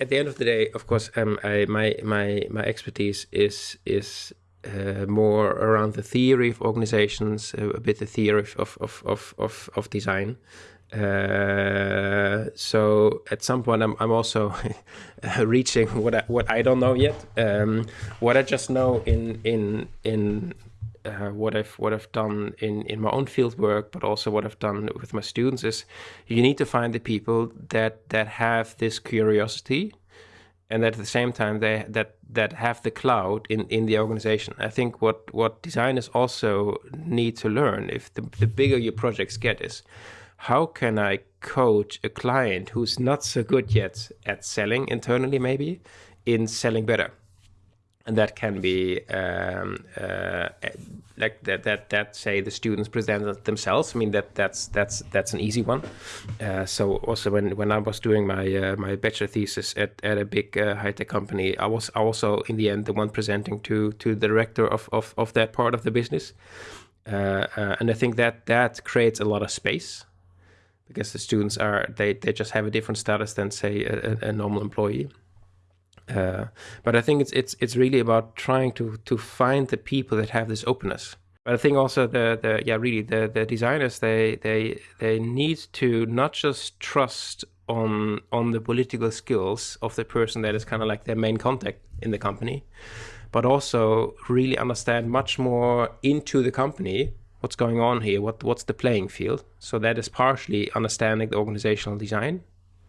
at the end of the day, of course, um, I, my, my, my expertise is, is uh, more around the theory of organizations, uh, a bit the theory of, of, of, of, of design. Uh, so at some point, I'm, I'm also reaching what I, what I don't know yet. Um, what I just know in in in uh, what I've what I've done in in my own field work, but also what I've done with my students is you need to find the people that that have this curiosity, and at the same time they that that have the cloud in in the organization. I think what what designers also need to learn if the the bigger your projects get is how can I coach a client who's not so good yet at selling internally, maybe, in selling better? And that can be um, uh, like that, that, that say the students present themselves. I mean, that that's that's that's an easy one. Uh, so also when, when I was doing my uh, my bachelor thesis at, at a big uh, high tech company, I was also in the end the one presenting to to the director of, of, of that part of the business. Uh, uh, and I think that that creates a lot of space because the students are they, they just have a different status than say a, a normal employee. Uh, but I think it's it's it's really about trying to to find the people that have this openness. But I think also the the yeah really the the designers they they they need to not just trust on on the political skills of the person that is kind of like their main contact in the company, but also really understand much more into the company what's going on here, what what's the playing field. So that is partially understanding the organizational design.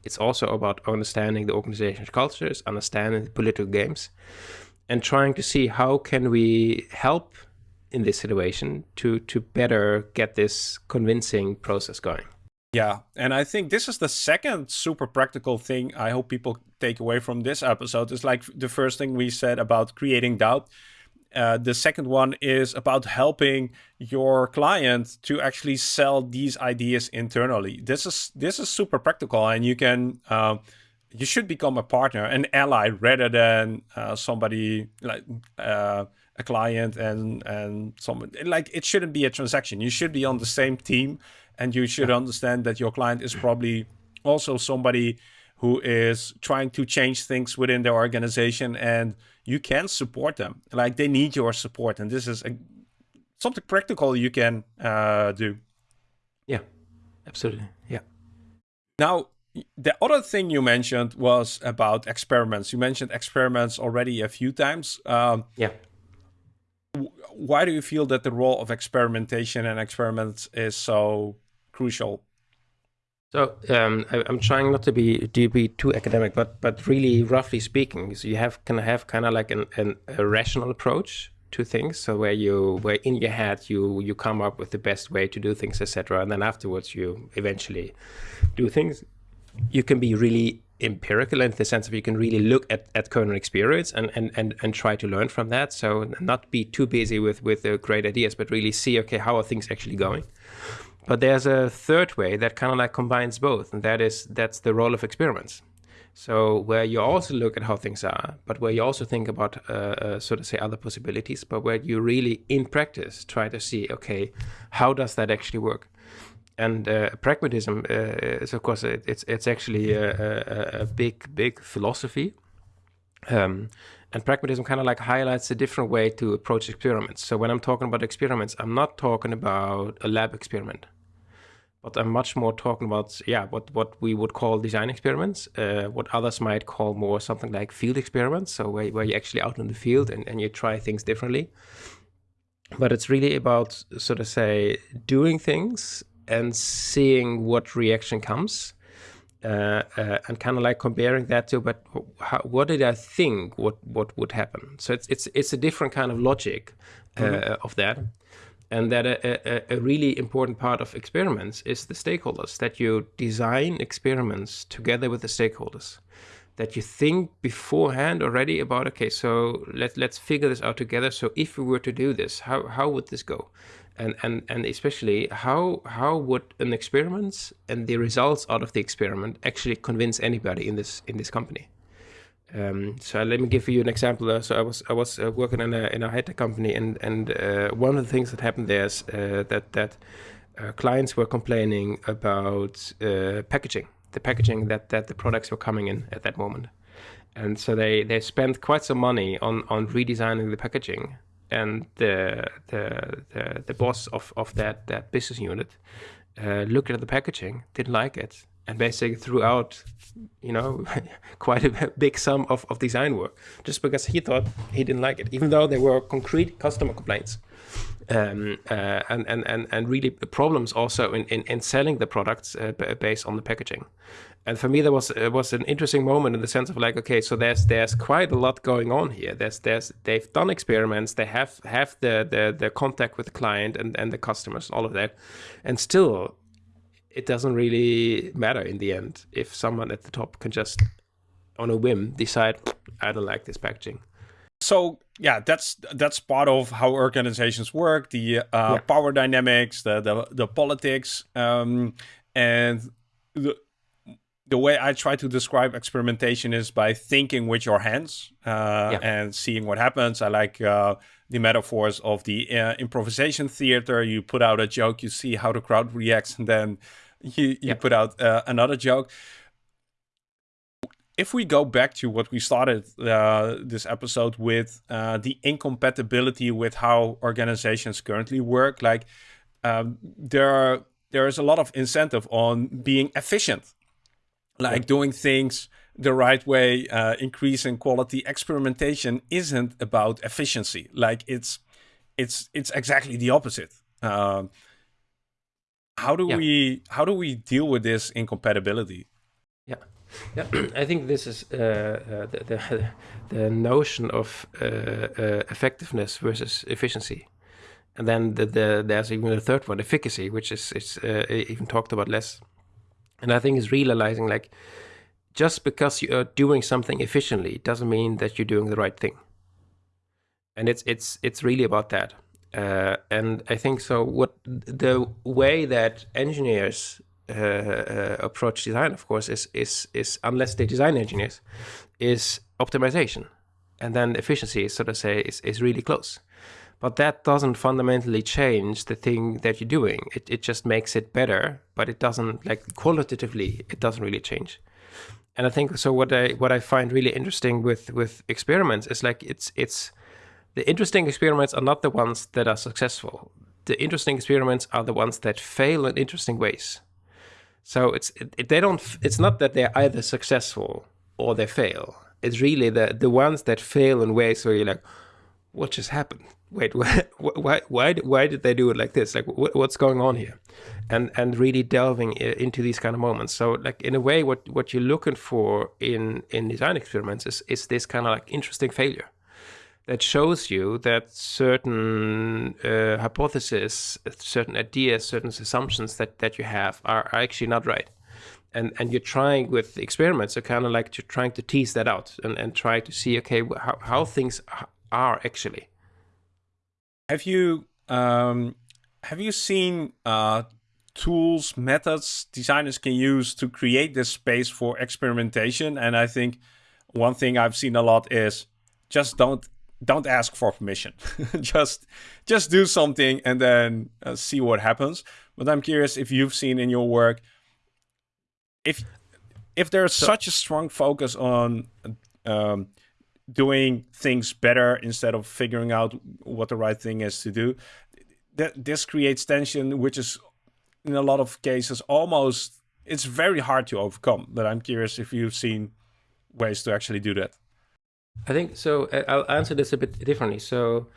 It's also about understanding the organizational cultures, understanding the political games, and trying to see how can we help in this situation to to better get this convincing process going. Yeah, and I think this is the second super practical thing I hope people take away from this episode. Is like the first thing we said about creating doubt uh, the second one is about helping your client to actually sell these ideas internally. This is this is super practical, and you can uh, you should become a partner, an ally, rather than uh, somebody like uh, a client and and someone like it shouldn't be a transaction. You should be on the same team, and you should understand that your client is probably also somebody who is trying to change things within their organization and you can support them. Like they need your support. And this is a something practical you can uh, do. Yeah, absolutely. Yeah. Now, the other thing you mentioned was about experiments. You mentioned experiments already a few times. Um, yeah. Why do you feel that the role of experimentation and experiments is so crucial? So um, I, am trying not to be to be too academic, but but really roughly speaking, so you have can have kind of like an, an, a rational approach to things. So where you where in your head you you come up with the best way to do things, etc., and then afterwards you eventually do things you can be really empirical in the sense of you can really look at, at current experience and, and, and, and try to learn from that. So not be too busy with, with the great ideas, but really see, okay, how are things actually going? But there's a third way that kind of like combines both, and that is that's the role of experiments. So where you also look at how things are, but where you also think about, uh, uh, so to say, other possibilities, but where you really, in practice, try to see, okay, how does that actually work? and uh, pragmatism uh, is of course it, it's it's actually a, a, a big big philosophy um, and pragmatism kind of like highlights a different way to approach experiments so when i'm talking about experiments i'm not talking about a lab experiment but i'm much more talking about yeah what what we would call design experiments uh, what others might call more something like field experiments. So where, where you're actually out in the field and, and you try things differently. But it's really about sort of say doing things and seeing what reaction comes uh, uh, and kind of like comparing that to but how, what did I think what what would happen? So it's it's it's a different kind of logic uh, mm-hmm. of that and that a, a, a, really important part of experiments is the stakeholders that you design experiments together with the stakeholders that you think beforehand already about okay so let, let's figure this out together. So if we were to do this how, how would this go? And and and especially how how would an experiment and the results out of the experiment actually convince anybody in this in this company um, so let me give you an example. Uh, so I was I was uh, working in a in a high tech company, and and uh, one of the things that happened there is uh, that that uh, clients were complaining about uh, packaging, the packaging that that the products were coming in at that moment, and so they they spent quite some money on on redesigning the packaging, and the the the, the boss of, of that that business unit looked at the packaging, didn't like it, and basically threw out, you know, quite a big sum of, of design work just because he thought he didn't like it, even though there were concrete customer complaints. Um, uh, and, and, and, and really problems also in, in, in selling the products uh, based on the packaging and for me that was it was an interesting moment in the sense of like okay so there's there's quite a lot going on here there's there's they've done experiments they have have the the, the contact with the client and and the customers all of that and still it doesn't really matter in the end if someone at the top can just on a whim decide i don't like this packaging so yeah that's that's part of how organizations work the uh, yeah. power dynamics the the, the politics um, and the, the way I try to describe experimentation is by thinking with your hands uh, yeah. and seeing what happens. I like uh, the metaphors of the uh, improvisation theater. You put out a joke, you see how the crowd reacts, and then you, you yeah. put out uh, another joke. If we go back to what we started uh, this episode with, uh, the incompatibility with how organizations currently work, like um, there are, there is a lot of incentive on being efficient like yeah. doing things the right way, uh, increasing quality. Experimentation isn't about efficiency. Like it's it's it's exactly the opposite. Um, how do yeah. we how do we deal with this incompatibility? Yeah, yeah. I think this is uh, uh, the, the, the notion of uh, uh, effectiveness versus efficiency, and then the, the, there's even a third one, efficacy, which is is uh, even talked about less. And I think is realizing like just because you are doing something efficiently doesn't mean that you're doing the right thing. And it's it's it's really about that. Uh, and I think so. What the way that engineers uh, uh, approach design, of course, is is is unless they design engineers, is optimization, and then efficiency, so to say, is is really close. But that doesn't fundamentally change the thing that you're doing. It, it just makes it better, but it doesn't like qualitatively, it doesn't really change. And I think so what I what I find really interesting with with experiments is like it's it's the interesting experiments are not the ones that are successful. The interesting experiments are the ones that fail in interesting ways. So it's it, they don't. It's not that they're either successful or they fail. It's really the the ones that fail in ways where you're like, what just happened? Wait, why why why, why did they do it like this? Like what, what's going on here? And and really delving into these kind of moments. So like in a way, what what you're looking for in in design experiments is is this kind of like interesting failure that shows you that certain uh, hypotheses, certain ideas, certain assumptions that, that you have are, are actually not right. And, and you're trying with experiments, are kind of like you're trying to tease that out and, and try to see, okay, how, how things are actually. Have you um, have you seen uh, tools, methods designers can use to create this space for experimentation? And I think one thing I've seen a lot is just don't don't ask for permission. just just do something and then uh, see what happens. But I'm curious if you've seen in your work if if there's so, such a strong focus on um, doing things better instead of figuring out what the right thing is to do, that this creates tension, which is in a lot of cases almost it's very hard to overcome. But I'm curious if you've seen ways to actually do that. I think so. Uh, I'll answer this a bit differently. So,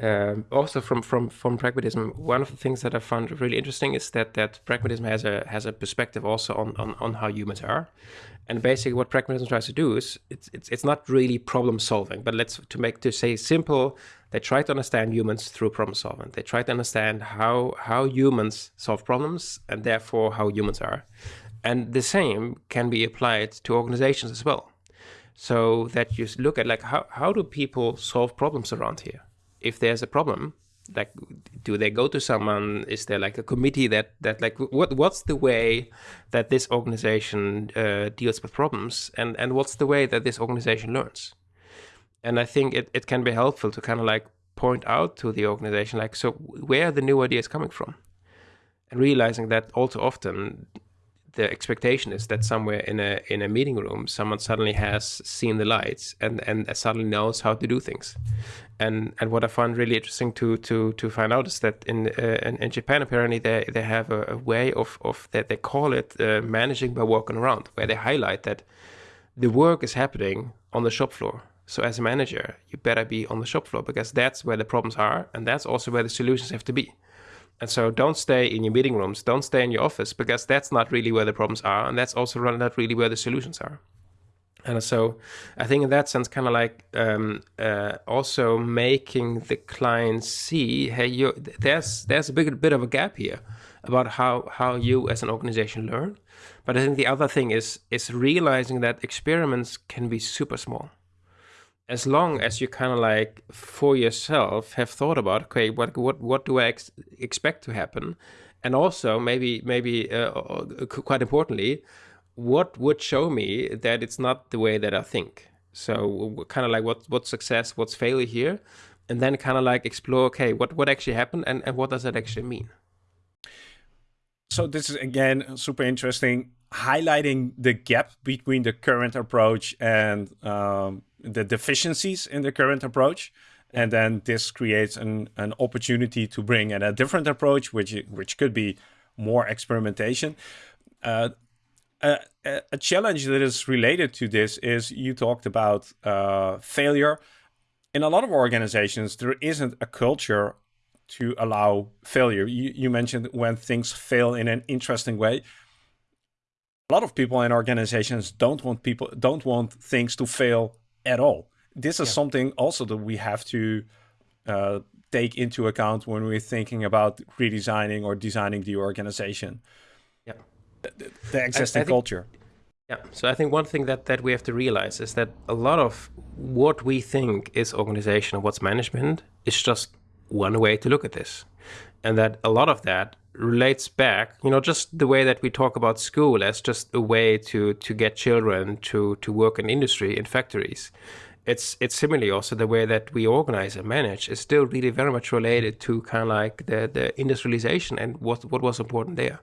um, also from from from pragmatism, one of the things that I found really interesting is that that pragmatism has a has a perspective also on on, on how humans are, and basically what pragmatism tries to do is it's it's it's not really problem solving, but let's to make to say simple. They try to understand humans through problem solving. They try to understand how how humans solve problems and therefore how humans are, and the same can be applied to organizations as well so that you look at like how, how do people solve problems around here? If there's a problem like do they go to someone? Is there like a committee that that like what what's the way that this organization uh, deals with problems? And and what's the way that this organization learns? And i think it, it can be helpful to kind of like point out to the organization like so where are the new ideas coming from? And realizing that all too often the expectation is that somewhere in a in a meeting room, someone suddenly has seen the lights and and suddenly knows how to do things. And and what I find really interesting to to to find out is that in uh, in, in, Japan apparently they they have a, a, way of of that they call it uh, managing by walking around, where they highlight that the work is happening on the shop floor. So as a manager, you better be on the shop floor because that's where the problems are, and that's also where the solutions have to be. And so don't stay in your meeting rooms, don't stay in your office because that's not really where the problems are. And that's also not really where the solutions are. And so I think in that sense, kind of like um, uh, also making the client see, hey, you, there's there's a big bit of a gap here about how how you as an organization learn. But I think the other thing is is realizing that experiments can be super small as long as you kind of like for yourself have thought about okay what what what do i ex expect to happen? And also maybe maybe uh, uh quite importantly what would show me that it's not the way that i think? So kind of like what what's success what's failure here? And then kind of like explore okay what what actually happened and, and what does that actually mean? So this is again super interesting highlighting the gap between the current approach and um, the deficiencies in the current approach. And then this creates an, an opportunity to bring in a different approach, which which could be more experimentation. Uh, a, a, challenge that is related to this is you talked about uh, failure. In a lot of organizations, there isn't a culture to allow failure. You, you mentioned when things fail in an interesting way. A lot of people in organizations don't want people don't want things to fail at all. This is yeah. something also that we have to uh, take into account when we're thinking about redesigning or designing the organization. Yeah, the, the existing I, I think, culture. Yeah, so I think one thing that that we have to realize is that a lot of what we think is organization and what's management is just one way to look at this, and that a lot of that relates back, you know, just the way that we talk about school as just a way to to get children to to work in industry in factories. It's it's similarly also the way that we organize and manage is still really very much related to kind of like the the industrialization and what what was important there.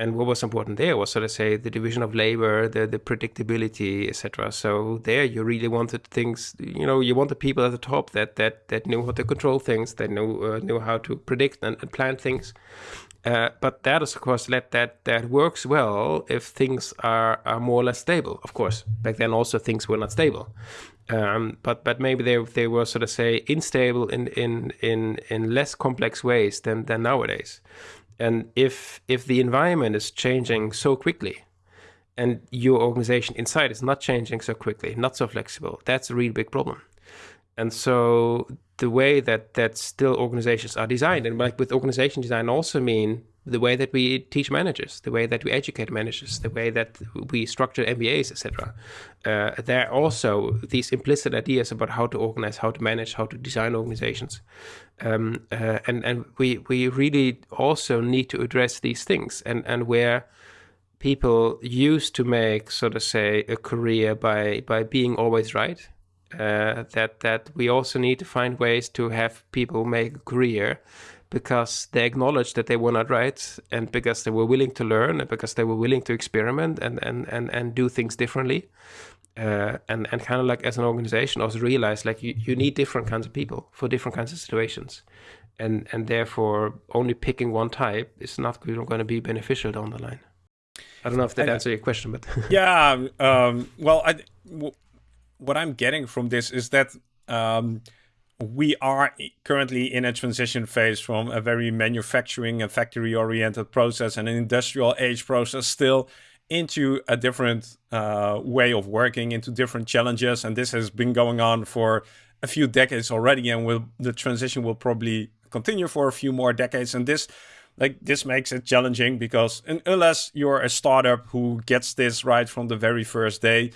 And what was important there was sort of say the division of labor the the predictability etc so there you really wanted things you know you wanted people at the top that that that knew how to control things that knew uh, knew how to predict and, and plan things uh, but that is of course let that that works well if things are, are more or less stable. Of course back then also things were not stable. Um, but but maybe they they were sort of say unstable in in in in less complex ways than than nowadays. And if if the environment is changing so quickly and your organization inside is not changing so quickly not so flexible that's a really big problem. And so the way that that still organizations are designed. And like with organization design also mean the way that we teach managers the way that we educate managers the way that we structure mbas etc uh, there are also these implicit ideas about how to organize how to manage how to design organizations. Um, uh, and and we we really also need to address these things. And and where people used to make sort of say a career by by being always right uh, that that we also need to find ways to have people make a career because they acknowledged that they were not right and because they were willing to learn and because they were willing to experiment and and and, and do things differently. Uh, and and kind of like as an organization also realize like you, you need different kinds of people for different kinds of situations. And and therefore only picking one type is not going to be beneficial down the line. I don't know if that answers your question but yeah um, well I, w- what i'm getting from this is that um, we are currently in a transition phase from a very manufacturing and factory oriented process and an industrial age process still into a different uh, way of working, into different challenges. And this has been going on for a few decades already, and will the transition will probably continue for a few more decades. And this, like, this makes it challenging because unless you're a startup who gets this right from the very first day,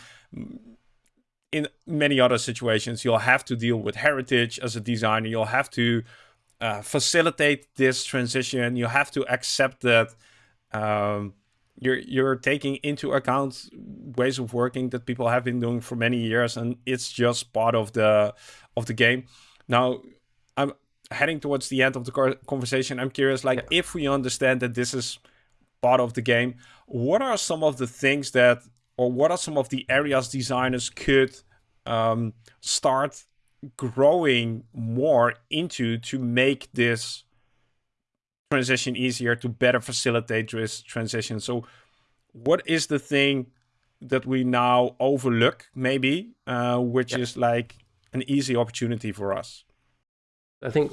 in many other situations, you'll have to deal with heritage as a designer. You'll have to uh, facilitate this transition. You have to accept that. Um, you're you're taking into account ways of working that people have been doing for many years and it's just part of the of the game now i'm heading towards the end of the conversation i'm curious like yeah. if we understand that this is part of the game what are some of the things that or what are some of the areas designers could um, start growing more into to make this transition easier to better facilitate this transition. So, what is the thing that we now overlook, maybe, uh, which is like an easy opportunity for us? I think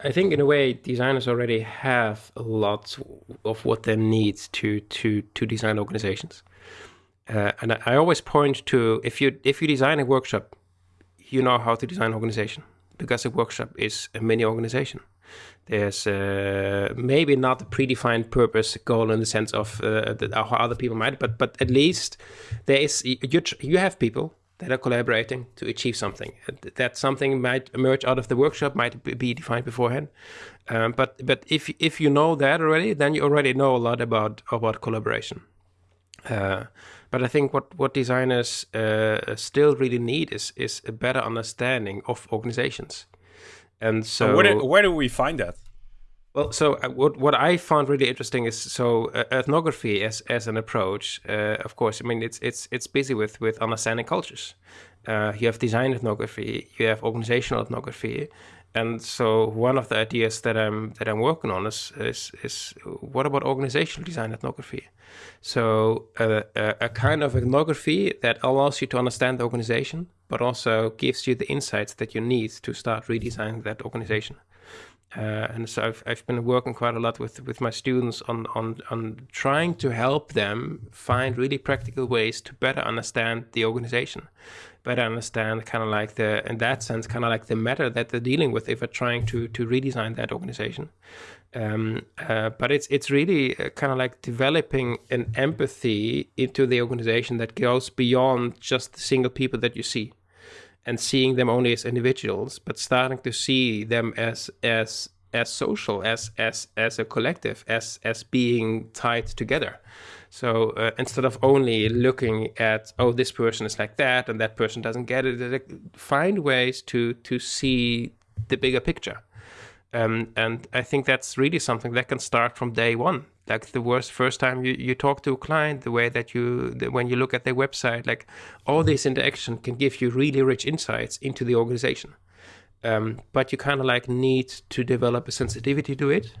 I think in a way designers already have a lot of what they need to to to design organizations. Uh, and I, I always point to if you if you design a workshop, you know how to design organization because a workshop is a mini organization. There's uh, maybe not a predefined purpose goal in the sense of uh, how other people might, but but at least there is you you have people that are collaborating to achieve something. That something might emerge out of the workshop, might be defined beforehand. Um, but but if if you know that already, then you already know a lot about about collaboration. Uh, but I think what what designers uh, still really need is is a better understanding of organizations. And so, where, do, where do we find that? Well, so uh, what what I found really interesting is so uh, ethnography as as an approach. Uh, of course, I mean it's it's it's busy with with understanding cultures. Uh, you have design ethnography, you have organizational ethnography, and so one of the ideas that I'm that I'm working on is is, is what about organizational design ethnography? So uh, a, a kind of ethnography that allows you to understand the organization, but also gives you the insights that you need to start redesigning that organization. Uh, and so I've, I've been working quite a lot with, with my students on, on, on trying to help them find really practical ways to better understand the organization, better understand kind of like the, in that sense, kind of like the matter that they're dealing with if they're trying to, to redesign that organization. Um, uh, but it's it's really uh, kind of like developing an empathy into the organization that goes beyond just the single people that you see and seeing them only as individuals, but starting to see them as as as social, as as as a collective, as as being tied together. So uh, instead of only looking at oh this person is like that and that person doesn't get it, find ways to to see the bigger picture. Um, and I think that's really something that can start from day one. Like the worst first time you, you talk to a client, the way that you the, when you look at their website, like all this interaction can give you really rich insights into the organization. Um, but you kind of like need to develop a sensitivity to it.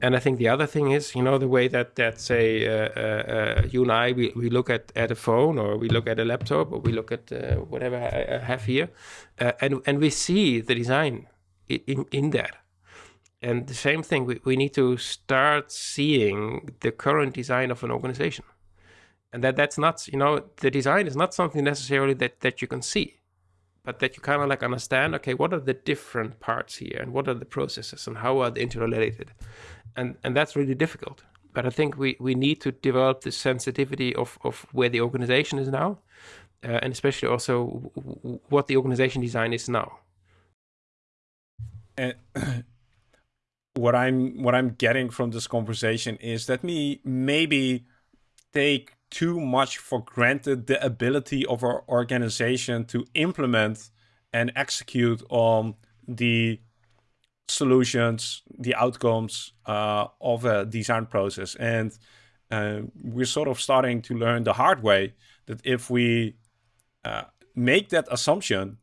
And I think the other thing is, you know, the way that that say uh, uh, uh, you and I we, we look at, at a phone or we look at a laptop or we look at uh, whatever I, have here, uh, and and we see the design in in that. And the same thing, we, we need to start seeing the current design of an organization. And that that's not, you know, the design is not something necessarily that, that you can see but that you kind of like understand, okay, what are the different parts here and what are the processes and how are they interrelated? And, and that's really difficult. But I think we, we need to develop the sensitivity of, of where the organization is now, uh, and especially also what the organization design is now. And what I'm what I'm getting from this conversation is that me maybe take too much for granted the ability of our organization to implement and execute on the solutions, the outcomes uh, of a design process. And uh, we're sort of starting to learn the hard way that if we uh, make that assumption,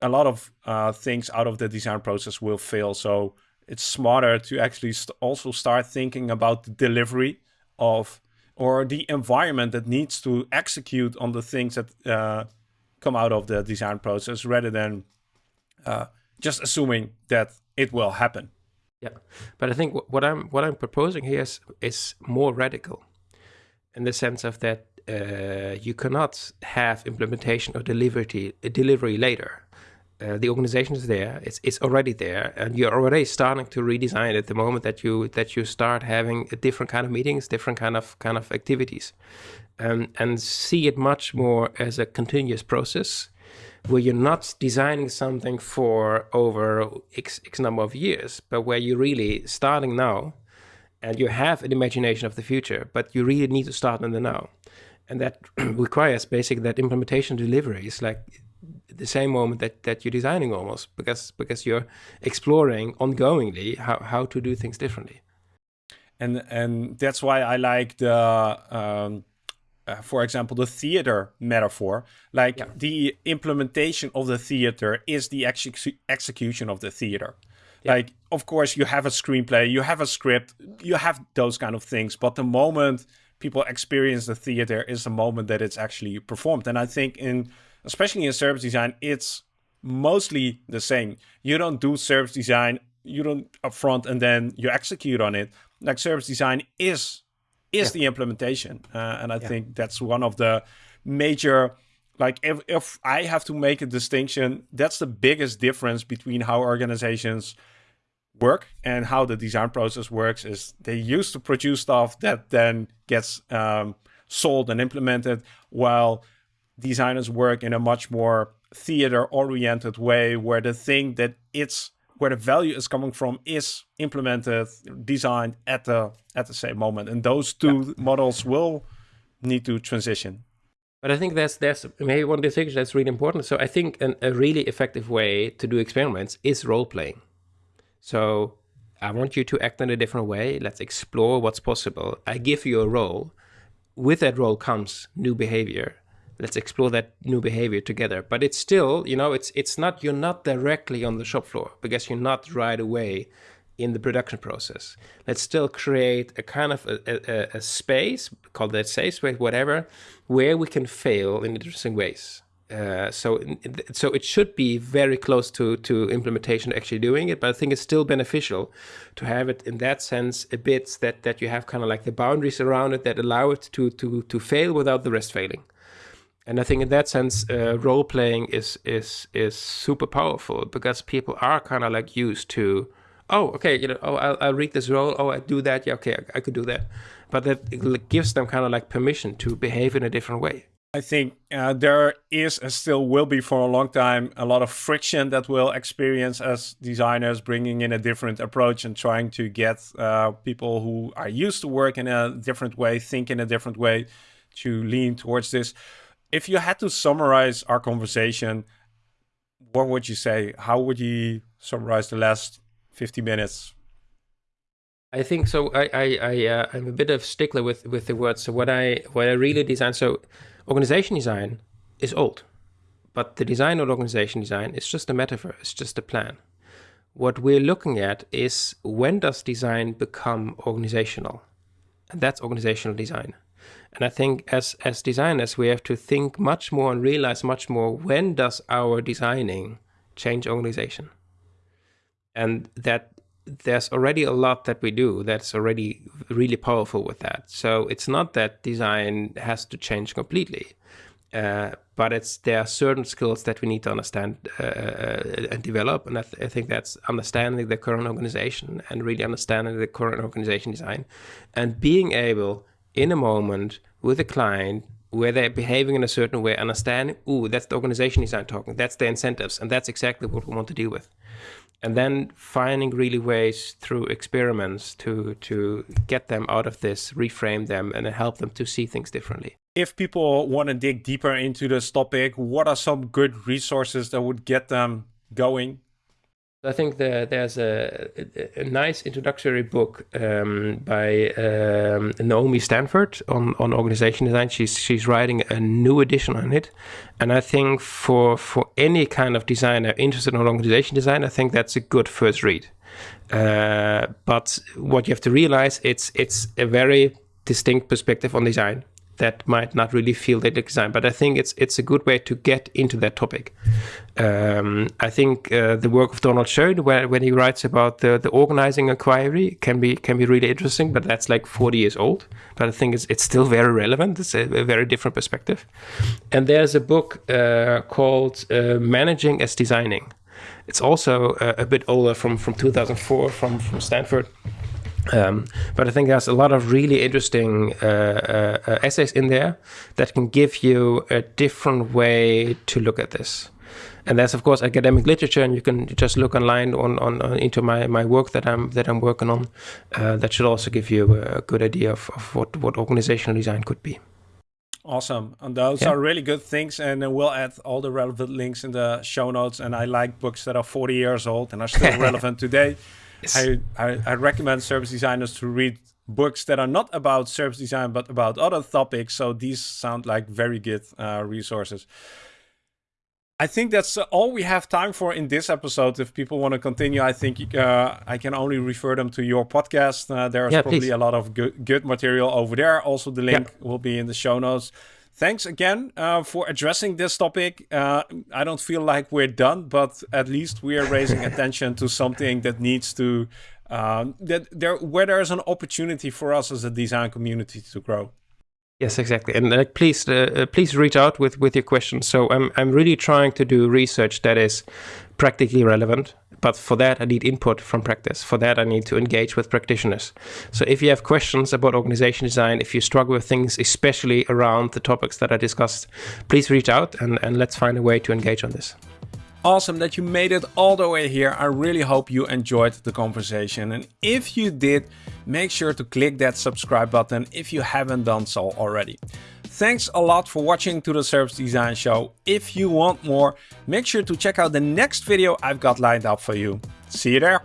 a lot of uh, things out of the design process will fail. So it's smarter to actually st also start thinking about the delivery of or the environment that needs to execute on the things that uh, come out of the design process rather than uh, just assuming that it will happen. Yeah, but I think what I'm what I'm proposing here is is more radical, in the sense of that uh, you cannot have implementation or delivery delivery later. Uh, the organization is there; it's it's already there, and you're already starting to redesign it the moment that you that you start having a different kind of meetings, different kind of kind of activities, um, and see it much more as a continuous process, where you're not designing something for over x, x number of years, but where you're really starting now, and you have an imagination of the future, but you really need to start in the now, and that requires basically that implementation delivery is like the same moment that, that you're designing almost because because you're exploring ongoingly how, how to do things differently and and that's why i like the um, uh, for example the theater metaphor like yeah. the implementation of the theater is the execution of the theater yeah. like of course you have a screenplay you have a script you have those kind of things but the moment people experience the theater is the moment that it's actually performed and i think in especially in service design, it's mostly the same. You don't do service design, you don't upfront and then you execute on it. Like service design is is yeah. the implementation, uh, and I yeah. think that's one of the major. Like if if I have to make a distinction, that's the biggest difference between how organizations work and how the design process works. Is they used to produce stuff that then gets um, sold and implemented, while designers work in a much more theater oriented way where the thing that it's where the value is coming from is implemented designed at the at the same moment. And those two yeah. models will need to transition. But i think that's that's maybe one of the things that's really important. So i think an, a really effective way to do experiments is role playing so i want you to act in a different way. Let's explore what's possible. I give you a role. With that role comes new behavior let's explore that new behavior together. But it's still, you know, it's it's not you're not directly on the shop floor because you're not right away in the production process. Let's still create a kind of a, a, a space, call that safe space, whatever, where we can fail in interesting ways. Uh, so, so it should be very close to to implementation, actually doing it. But I think it's still beneficial to have it in that sense a bit that that you have kind of like the boundaries around it that allow it to to to fail without the rest failing and I think in that sense, uh, role playing is is is super powerful because people are kind of like used to, oh, okay, you know, oh, I'll, I'll read this role, oh, I do that, yeah, okay, I, I could do that, but that gives them kind of like permission to behave in a different way. I think uh, there is and still will be for a long time a lot of friction that we'll experience as designers bringing in a different approach and trying to get uh, people who are used to work in a different way, think in a different way to lean towards this. If you had to summarize our conversation, what would you say? How would you summarize the last 50 minutes? I think so. I I, I uh, I'm a bit of stickler with with the words. So what I what I really design. So Organization design is old, but the design of organization design is just a metaphor, it's just a plan. What we're looking at is when does design become organizational? And that's organizational design. And I think as, as designers, we have to think much more and realize much more when does our designing change organization? And that there's already a lot that we do that's already really powerful with that. So it's not that design has to change completely, uh, but it's there are certain skills that we need to understand uh, uh and develop. And I, th I, think that's understanding the current organization and really understanding the current organization design, and being able in a moment with a client where they're behaving in a certain way, understanding, oh, that's the organization design talking, that's the incentives, and that's exactly what we want to deal with. And then finding really ways through experiments to to get them out of this reframe them and help them to see things differently. If people want to dig deeper into this topic what are some good resources that would get them going I think the, there's a, a, nice introductory book um, by um, Naomi Stanford on, on organization design. She's she's writing a new edition on it, and I think for for any kind of designer interested in organization design, I think that's a good first read. Uh, but what you have to realize it's it's a very distinct perspective on design that might not really feel that design. But I think it's it's a good way to get into that topic. Um, I think uh, the work of Donald Schoen, where, when he writes about the, the organizing inquiry, can be can be really interesting. But that's like 40 years old. But I think it's it's still very relevant. It's a, a very different perspective. And there's a book uh, called uh, Managing as Designing. It's also a, a bit older, from from 2004, from from Stanford. Um, but I think there's a lot of really interesting uh, uh, essays in there that can give you a different way to look at this. And there's of course academic literature, and you can just look online on, on, on into my, my work that I'm that I'm working on. Uh, that should also give you a good idea of, of what what organizational design could be. Awesome. And those yeah. are really good things. And we'll add all the relevant links in the show notes. And I like books that are 40 years old and are still relevant today. I, I, I recommend service designers to read books that are not about service design but about other topics. So these sound like very good uh, resources. I think that's all we have time for in this episode. If people want to continue, I think uh, I can only refer them to your podcast. Uh, there's yeah, probably please. a lot of good, good material over there. Also, the link yeah. will be in the show notes thanks again uh, for addressing this topic. Uh, I don't feel like we're done, but at least we are raising attention to something that needs to um, that there where there is an opportunity for us as a design community to grow. Yes, exactly. And uh, please, uh, uh, please reach out with with your questions. So I'm I'm really trying to do research that is practically relevant but for that, I need input from practice. For that, I need to engage with practitioners. So if you have questions about organization design, if you struggle with things, especially around the topics that I discussed, please reach out and, and let's find a way to engage on this. Awesome that you made it all the way here. I really hope you enjoyed the conversation. And if you did, make sure to click that subscribe button if you haven't done so already. Thanks a lot for watching to the Service Design Show. If you want more, make sure to check out the next video I've got lined up for you. See you there.